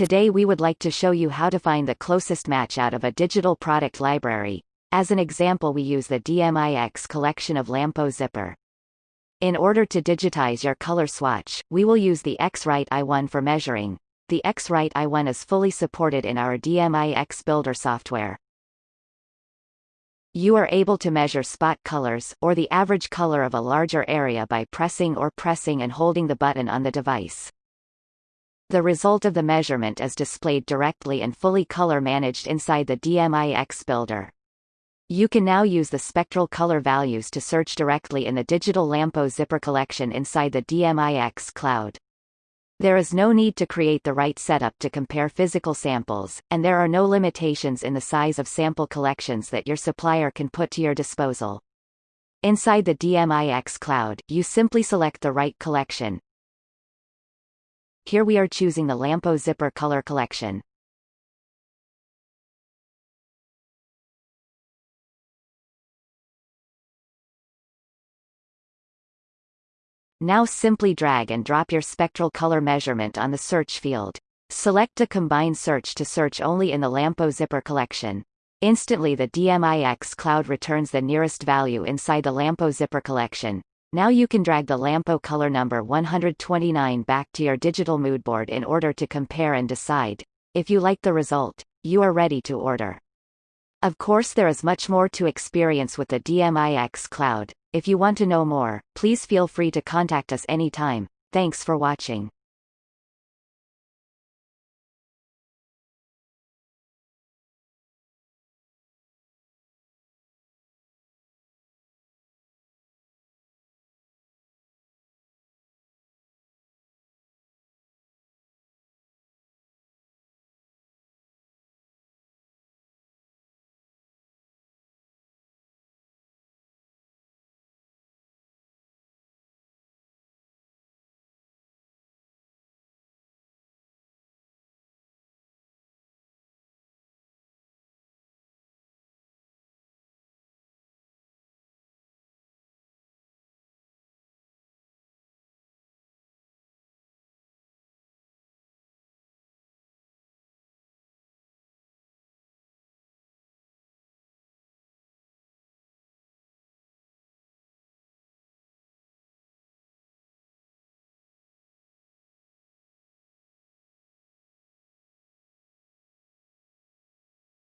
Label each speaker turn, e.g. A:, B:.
A: Today we would like to show you how to find the closest match out of a digital product library. As an example we use the DMIX collection of Lampo Zipper. In order to digitize your color swatch, we will use the X-Rite i1 for measuring. The X-Rite i1 is fully supported in our DMIX Builder software. You are able to measure spot colors, or the average color of a larger area by pressing or pressing and holding the button on the device. The result of the measurement is displayed directly and fully color managed inside the DMIX builder. You can now use the spectral color values to search directly in the digital Lampo zipper collection inside the DMIX cloud. There is no need to create the right setup to compare physical samples, and there are no limitations in the size of sample collections that your supplier can put to your disposal. Inside the DMIX cloud, you simply select the right collection. Here we are choosing the Lampo Zipper color collection. Now simply drag and drop your spectral color measurement on the search field. Select a combined search to search only in the Lampo zipper collection. Instantly the DMIX cloud returns the nearest value inside the Lampo zipper collection. Now you can drag the Lampo color number 129 back to your digital moodboard in order to compare and decide. If you like the result, you are ready to order. Of course there is much more to experience with the DMIX cloud. If you want to know more, please feel free to contact us anytime. Thanks for watching.